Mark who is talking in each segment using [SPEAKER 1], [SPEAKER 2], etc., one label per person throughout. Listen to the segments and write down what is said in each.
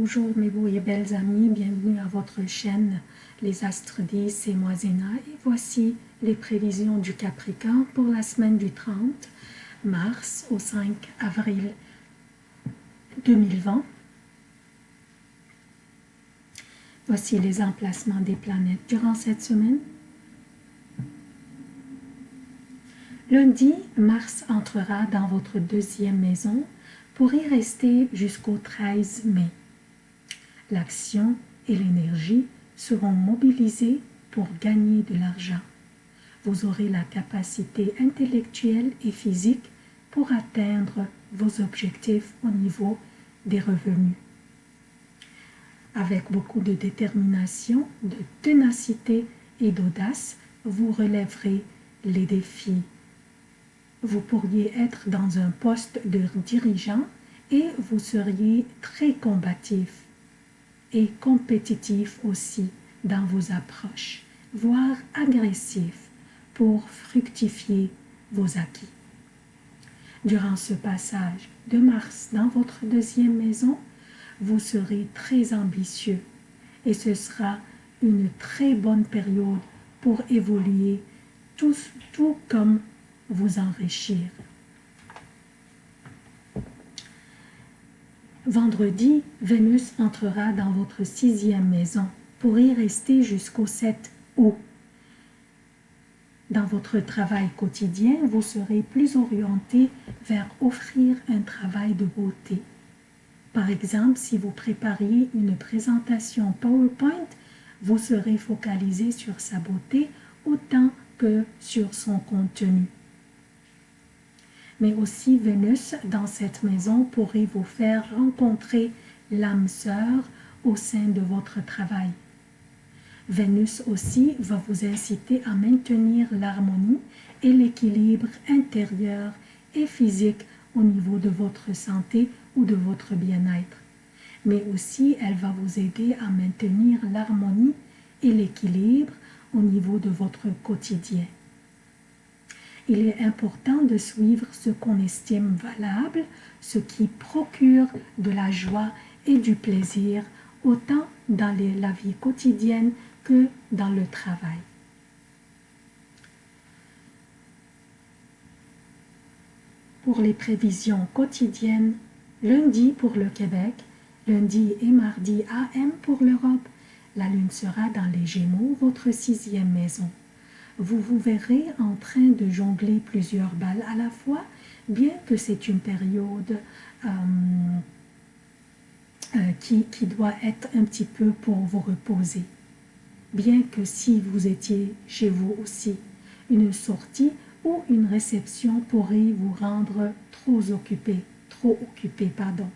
[SPEAKER 1] Bonjour mes beaux et belles amis, bienvenue à votre chaîne Les Astres 10, et moi et voici les prévisions du Capricorne pour la semaine du 30 mars au 5 avril 2020. Voici les emplacements des planètes durant cette semaine. Lundi, Mars entrera dans votre deuxième maison pour y rester jusqu'au 13 mai l'action et l'énergie seront mobilisées pour gagner de l'argent. Vous aurez la capacité intellectuelle et physique pour atteindre vos objectifs au niveau des revenus. Avec beaucoup de détermination, de ténacité et d'audace, vous relèverez les défis. Vous pourriez être dans un poste de dirigeant et vous seriez très combatif et compétitif aussi dans vos approches, voire agressif pour fructifier vos acquis. Durant ce passage de Mars dans votre deuxième maison, vous serez très ambitieux et ce sera une très bonne période pour évoluer tout, comme vous enrichir. Vendredi, Vénus entrera dans votre sixième maison pour y rester jusqu'au 7 août. Dans votre travail quotidien, vous serez plus orienté vers offrir un travail de beauté. Par exemple, si vous prépariez une présentation PowerPoint, vous serez focalisé sur sa beauté autant que sur son contenu mais aussi Vénus dans cette maison pourrait vous faire rencontrer l'âme sœur au sein de votre travail. Vénus aussi va vous inciter à maintenir l'harmonie et l'équilibre intérieur et physique au niveau de votre santé ou de votre bien-être. Mais aussi, elle va vous aider à maintenir l'harmonie et l'équilibre au niveau de votre quotidien il est important de suivre ce qu'on estime valable, ce qui procure de la joie et du plaisir, autant dans la vie quotidienne que dans le travail. Pour les prévisions quotidiennes, lundi pour le Québec, lundi et mardi AM pour l'Europe, la Lune sera dans les Gémeaux, votre sixième maison vous vous verrez en train de jongler plusieurs balles à la fois, bien que c'est une période euh, euh, qui, qui doit être un petit peu pour vous reposer. Bien que si vous étiez chez vous aussi, une sortie ou une réception pourrait vous rendre trop occupé, trop occupé, pardon.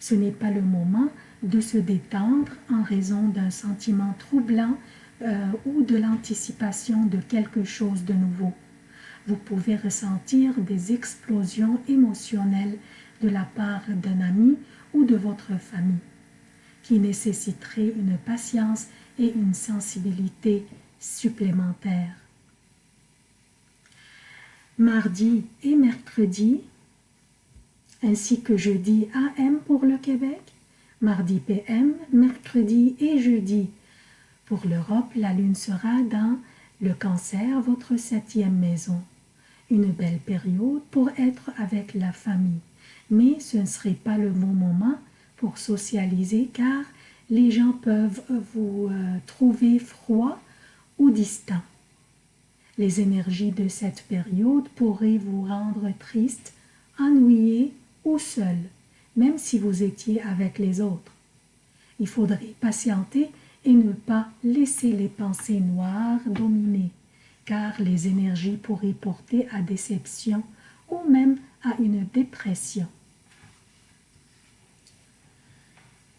[SPEAKER 1] Ce n'est pas le moment de se détendre en raison d'un sentiment troublant euh, ou de l'anticipation de quelque chose de nouveau. Vous pouvez ressentir des explosions émotionnelles de la part d'un ami ou de votre famille qui nécessiteraient une patience et une sensibilité supplémentaires. Mardi et mercredi, ainsi que jeudi AM pour le Québec, mardi PM, mercredi et jeudi pour l'Europe, la Lune sera dans le cancer, votre septième maison. Une belle période pour être avec la famille. Mais ce ne serait pas le bon moment pour socialiser car les gens peuvent vous euh, trouver froid ou distant. Les énergies de cette période pourraient vous rendre triste, ennuyé ou seul, même si vous étiez avec les autres. Il faudrait patienter et ne pas laisser les pensées noires dominer, car les énergies pourraient porter à déception ou même à une dépression.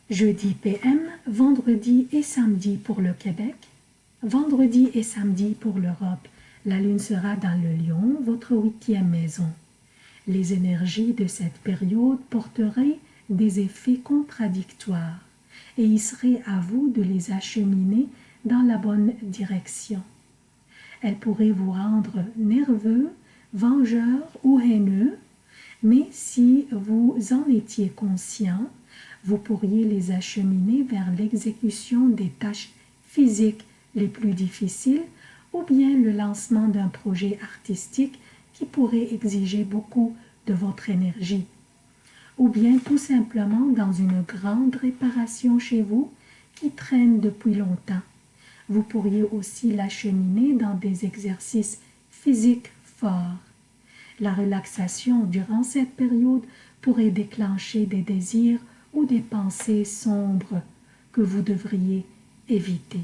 [SPEAKER 1] Jeudi PM, vendredi et samedi pour le Québec, vendredi et samedi pour l'Europe. La lune sera dans le lion, votre huitième maison. Les énergies de cette période porteraient des effets contradictoires et il serait à vous de les acheminer dans la bonne direction. Elle pourrait vous rendre nerveux, vengeur ou haineux, mais si vous en étiez conscient, vous pourriez les acheminer vers l'exécution des tâches physiques les plus difficiles ou bien le lancement d'un projet artistique qui pourrait exiger beaucoup de votre énergie. Ou bien tout simplement dans une grande réparation chez vous qui traîne depuis longtemps. Vous pourriez aussi l'acheminer dans des exercices physiques forts. La relaxation durant cette période pourrait déclencher des désirs ou des pensées sombres que vous devriez éviter.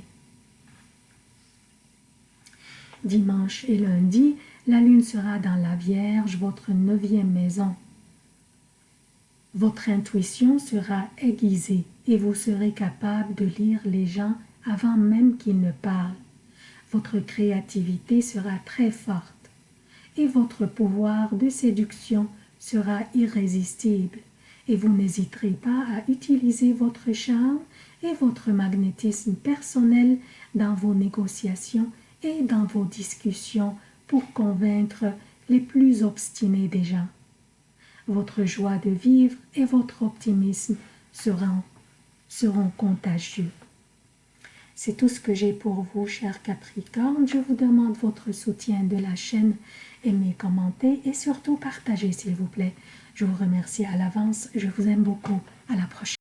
[SPEAKER 1] Dimanche et lundi, la lune sera dans la Vierge, votre neuvième maison. Votre intuition sera aiguisée et vous serez capable de lire les gens avant même qu'ils ne parlent. Votre créativité sera très forte et votre pouvoir de séduction sera irrésistible et vous n'hésiterez pas à utiliser votre charme et votre magnétisme personnel dans vos négociations et dans vos discussions pour convaincre les plus obstinés des gens. Votre joie de vivre et votre optimisme seront, contagieux. C'est tout ce que j'ai pour vous, chers Capricorne. Je vous demande votre soutien de la chaîne, aimez, commentez et surtout partagez, s'il vous plaît. Je vous remercie à l'avance. Je vous aime beaucoup. À la prochaine.